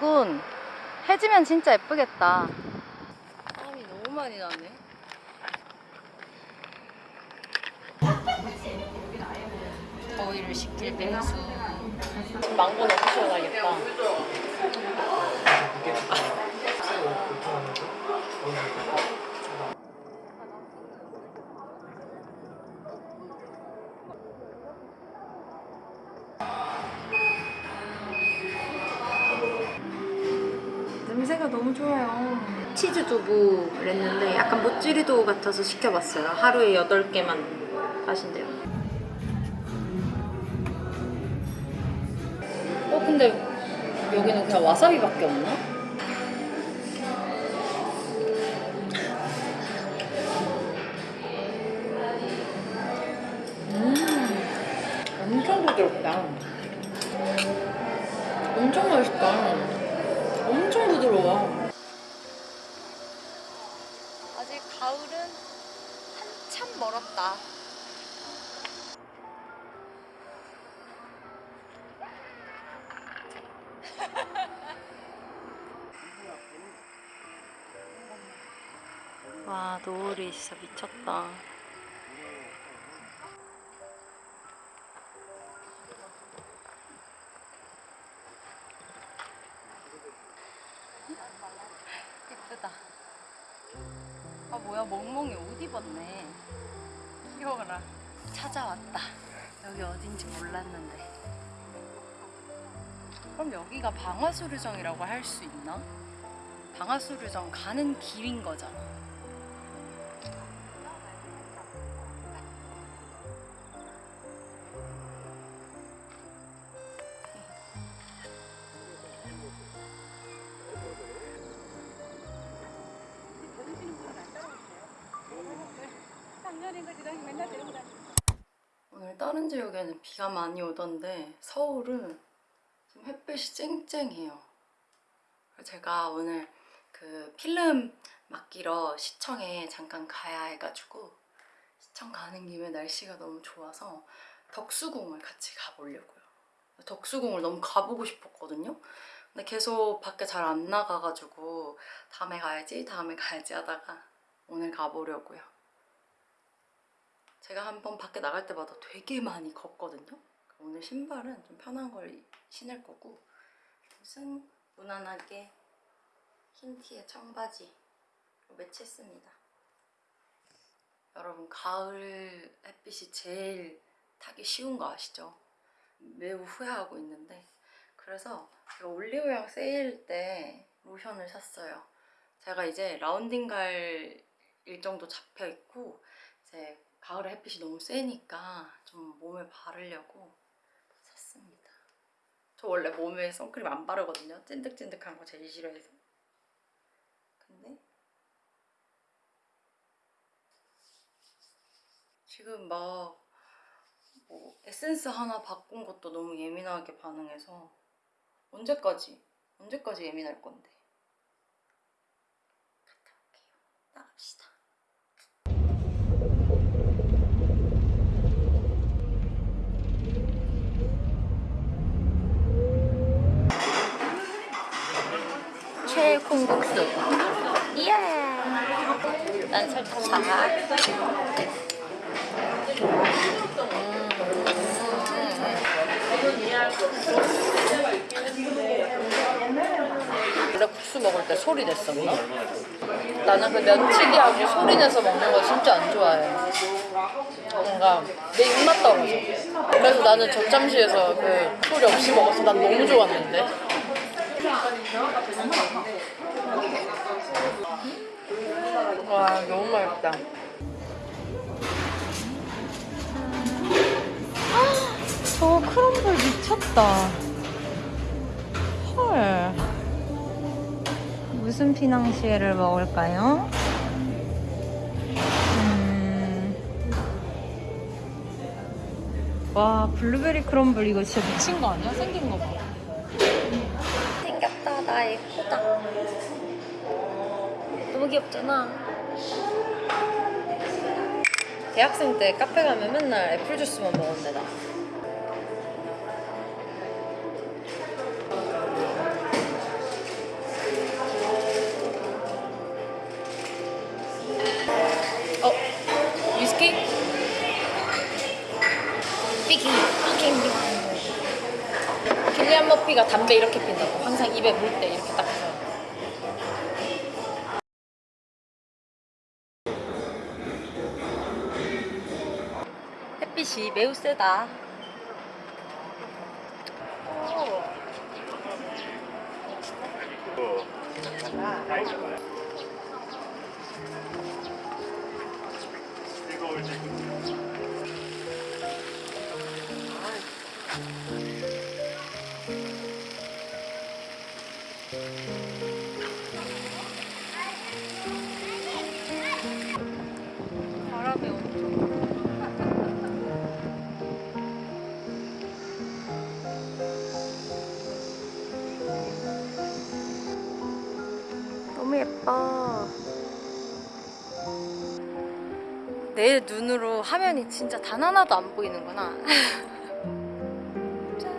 예쁘군. 해지면 진짜 예쁘겠다. 땀이 너무 많이 나네. 더위를 식힐 뱅수. 망고 너무 시원하겠다. 좋아요. 치즈 두부를 했는데 약간 모찌리도 같아서 시켜봤어요. 하루에 8개만 하신대요. 어, 근데 여기는 그냥 와사비밖에 없나? 음, 엄청 부드럽다. 엄청 맛있다. 엄청 부드러워. 아직 가을은 한참 멀었다. 와, 노을이 진짜 미쳤다. 예쁘다. 아 뭐야 멍멍이 옷 입었네. 귀여워라. 찾아왔다. 여기 어딘지 몰랐는데. 그럼 여기가 방화수류정이라고 할 수 있나? 방화수류정 가는 길인 거잖아. 오늘 다른 지역에는 비가 많이 오던데 서울은 지금 햇빛이 쨍쨍해요. 제가 오늘 그 필름 맡기러 시청에 잠깐 가야 해가지고 시청 가는 김에 날씨가 너무 좋아서 덕수궁을 같이 가보려고요. 덕수궁을 너무 가보고 싶었거든요. 근데 계속 밖에 잘 안 나가가지고 다음에 가야지 다음에 가야지 하다가 오늘 가보려고요. 제가 한 번 밖에 나갈 때마다 되게 많이 걷거든요. 오늘 신발은 좀 편한 걸 신을 거고 옷은 무난하게 흰 티에 청바지 매치했습니다. 여러분 가을 햇빛이 제일 타기 쉬운 거 아시죠? 매우 후회하고 있는데 그래서 제가 올리브영 세일 때 로션을 샀어요. 제가 이제 라운딩 갈 일정도 잡혀 있고 이제 가을에 햇빛이 너무 세니까 좀 몸에 바르려고 샀습니다. 저 원래 몸에 선크림 안 바르거든요. 찐득찐득한 거 제일 싫어해서. 근데 지금 막 뭐 에센스 하나 바꾼 것도 너무 예민하게 반응해서 언제까지 언제까지 예민할 건데 갔다 올게요. 나갑시다. 최 콩국수. 예. 난 설탕 사. 원래 국수 먹을 때 소리 냈었나? 나는 그 면치기하고 소리 내서 먹는 거 진짜 안 좋아해. 뭔가 내 입맛 떨어져. 그래서 나는 젖잠시에서 그 소리 없이 먹어서 난 너무 좋았는데. 와 너무 맛있다. 저 크럼블 미쳤다. 헐. 무슨 피낭시에를 먹을까요? 음. 와 블루베리 crumble 이거 진짜 미친 거 아니야? 생긴 거 봐. 생겼다 나 예쁘다. 너무 귀엽잖아. 대학생 때 카페 가면 맨날 애플 주스만 먹었는데 나. 어, 위스키? 피기, 피기. 길리안 머피가 담배 이렇게 핀다고. 항상 입에 물 때 이렇게 딱 매우 세다. 바 화면이 진짜 단 하나도 안 보이는구나. 짠.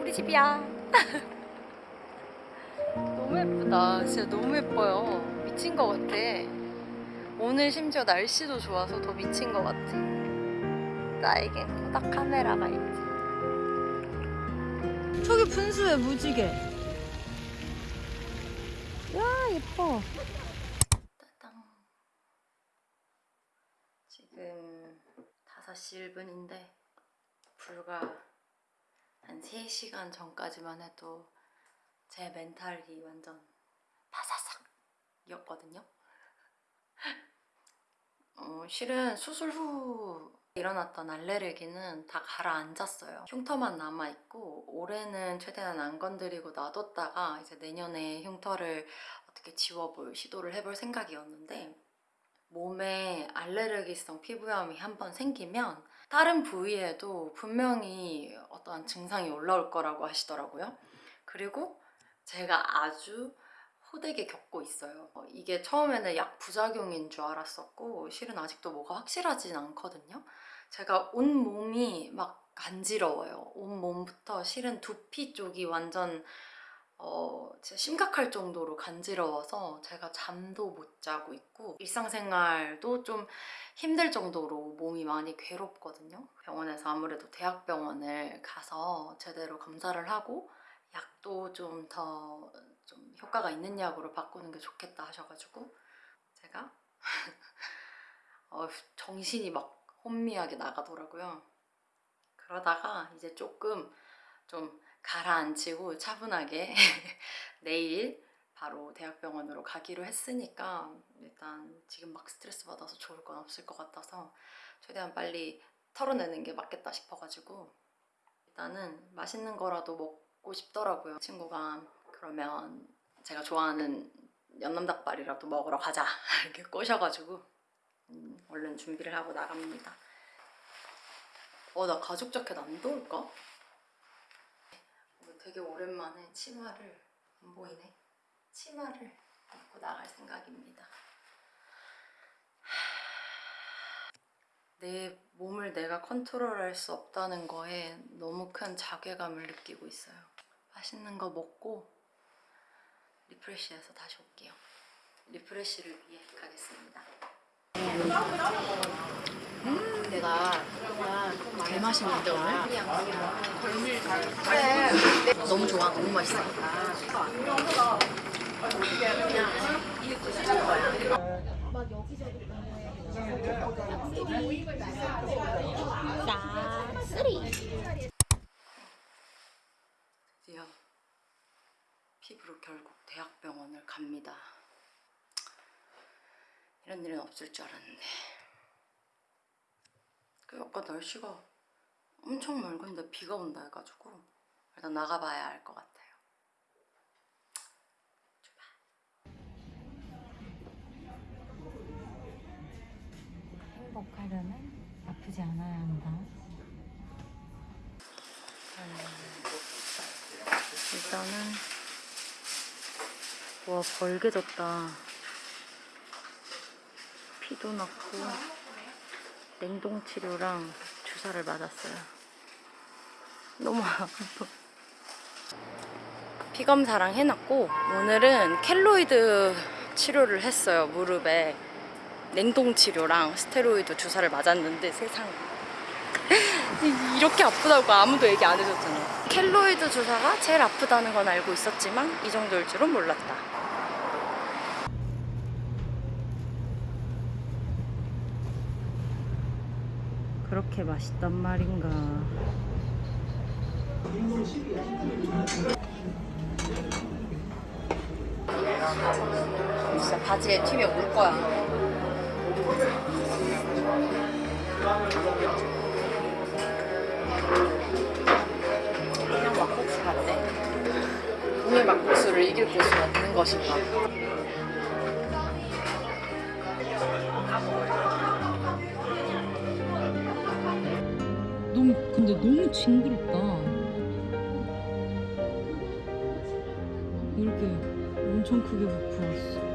우리 집이야. 너무 예쁘다. 진짜 너무 예뻐요. 미친 것 같아. 오늘 심지어 날씨도 좋아서 더 미친 것 같아. 나에겐 코닥 카메라가 있지. 저기 분수에 무지개. 야 예뻐. 지금 5시 1분인데 불과 한 3시간 전까지만 해도 제 멘탈이 완전 바사삭 이었거든요. 어, 실은 수술 후 일어났던 알레르기는 다 가라앉았어요. 흉터만 남아있고 올해는 최대한 안 건드리고 놔뒀다가 이제 내년에 흉터를 어떻게 지워볼 시도를 해볼 생각이었는데 몸에 알레르기성 피부염이 한번 생기면 다른 부위에도 분명히 어떠한 증상이 올라올 거라고 하시더라고요. 그리고 제가 아주 호되게 겪고 있어요. 어, 이게 처음에는 약 부작용인 줄 알았었고 실은 아직도 뭐가 확실하진 않거든요. 제가 온 몸이 막 간지러워요. 온 몸부터 실은 두피 쪽이 완전 어, 진짜 심각할 정도로 간지러워서 제가 잠도 못 자고 있고 일상생활도 좀 힘들 정도로 몸이 많이 괴롭거든요. 병원에서 아무래도 대학병원을 가서 제대로 검사를 하고 약도 좀 더좀 효과가 있는 약으로 바꾸는 게 좋겠다 하셔가지고 제가 어, 정신이 막 혼미하게 나가더라고요. 그러다가 이제 조금 좀 가라앉히고 차분하게 내일 바로 대학병원으로 가기로 했으니까 일단 지금 막 스트레스 받아서 좋을 건 없을 것 같아서 최대한 빨리 털어내는 게 맞겠다 싶어가지고 일단은 맛있는 거라도 먹고 싶더라고요. 친구가 그러면 제가 좋아하는 연남닭발이라도 먹으러 가자 이렇게 꼬셔가지고 음, 얼른 준비를 하고 나갑니다. 어, 나 가죽 자켓 안 더울까? 어, 되게 오랜만에 치마를 안 보이네. 치마를 입고 나갈 생각입니다. 내 몸을 내가 컨트롤할 수 없다는 거에 너무 큰 자괴감을 느끼고 있어요. 맛있는 거 먹고 리프레시해서 다시 올게요. 리프레시를 위해 가겠습니다. 음, 내가 개 맛있는데 오늘? 그래. 너무 좋아, 너무 맛있어. 드디어 피부로 결국 대학병원을 갑니다. 이런 일은 없을 줄 알았는데. 그 아까 날씨가 엄청 맑은데 비가 온다 해가지고 일단 나가봐야 알것 같아요. 행복하려면 아프지 않아야 한다. 일단은 와 벌게 졌다. 피도 났고 냉동 치료랑 주사를 맞았어요. 너무 아파. 피 검사랑 해놨고 오늘은 켈로이드 치료를 했어요 무릎에 냉동 치료랑 스테로이드 주사를 맞았는데 세상 이렇게 아프다고 아무도 얘기 안 해줬잖아. 켈로이드 주사가 제일 아프다는 건 알고 있었지만 이 정도일 줄은 몰랐다. 그렇게 맛있단 말인가. 진짜 바지에 튀면 울 거야. 그냥 막국수 같네. 동해 막국수를 이길 고수가 있는 것인가? 근데 너무 징그럽다. 이렇게 엄청 크게 부었어.